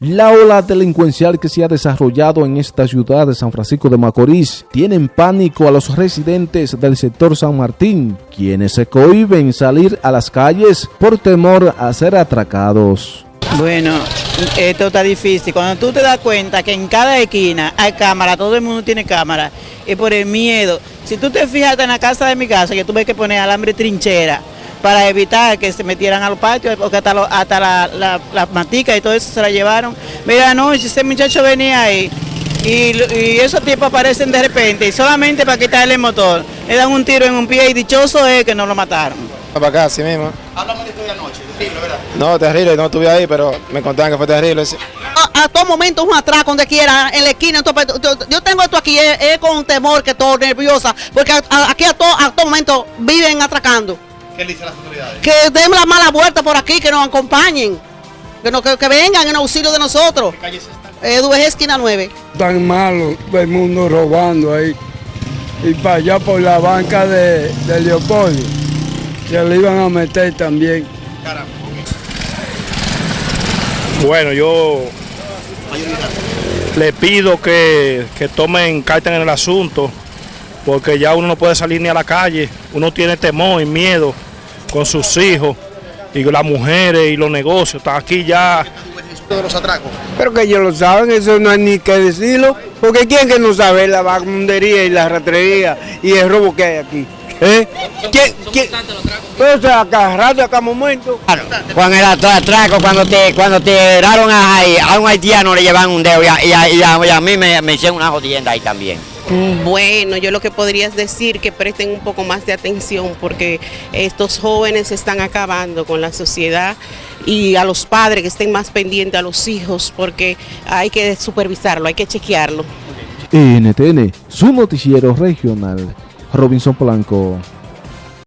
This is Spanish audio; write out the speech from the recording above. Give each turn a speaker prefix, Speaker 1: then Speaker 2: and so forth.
Speaker 1: La ola delincuencial que se ha desarrollado en esta ciudad de San Francisco de Macorís tiene en pánico a los residentes del sector San Martín, quienes se cohiben salir a las calles por temor a ser atracados.
Speaker 2: Bueno, esto está difícil. Cuando tú te das cuenta que en cada esquina hay cámara, todo el mundo tiene cámara, y por el miedo, si tú te fijas en la casa de mi casa, que tuve que poner alambre trinchera, para evitar que se metieran a los patios, porque hasta, hasta las la, la maticas y todo eso se la llevaron. Mira, no, ese muchacho venía ahí y, y, esos tipos aparecen de repente y solamente para quitarle el motor, le dan un tiro en un pie y dichoso es que no lo mataron.
Speaker 3: Para acá, así mismo.
Speaker 4: Háblame de esto de anoche, terrible, ¿verdad?
Speaker 3: No, terrible, no estuve ahí, pero me contaban que fue terrible.
Speaker 5: A, a todo momento un atraco donde quiera, en la esquina. Entonces, yo tengo esto aquí, es, es con temor, que todo nerviosa, porque a, a, aquí a todo, a todo momento viven atracando.
Speaker 4: ¿Qué le dicen las autoridades?
Speaker 5: Que den la mala vuelta por aquí, que nos acompañen. Que, no, que, que vengan en auxilio de nosotros.
Speaker 4: ¿Qué calle es esta?
Speaker 5: Eh, esquina 9.
Speaker 6: Tan malo, el mundo robando ahí. Y para allá por la banca de, de Leopoldo. Se le iban a meter también.
Speaker 4: Caramba,
Speaker 7: Bueno, yo le pido que, que tomen carta en el asunto, porque ya uno no puede salir ni a la calle, uno tiene temor y miedo con sus hijos y las mujeres y los negocios. Está aquí ya.
Speaker 4: de los atracos.
Speaker 6: Pero que ellos lo saben, eso no hay ni que decirlo. Porque quién que no sabe la vagabundería y la ratrería y el robo que hay aquí. ¿Eh? ¿Quién, quién? Pues a cada rato, a cada momento.
Speaker 8: Claro, con el atraco, cuando te cuando te a, a, un haitiano le llevan un dedo y a, y a, y a, y a mí me, me hicieron una jodienda ahí también.
Speaker 9: Bueno, yo lo que podría decir que presten un poco más de atención porque estos jóvenes están acabando con la sociedad y a los padres que estén más pendientes a los hijos porque hay que supervisarlo, hay que chequearlo.
Speaker 1: NTN, su noticiero regional, Robinson Polanco.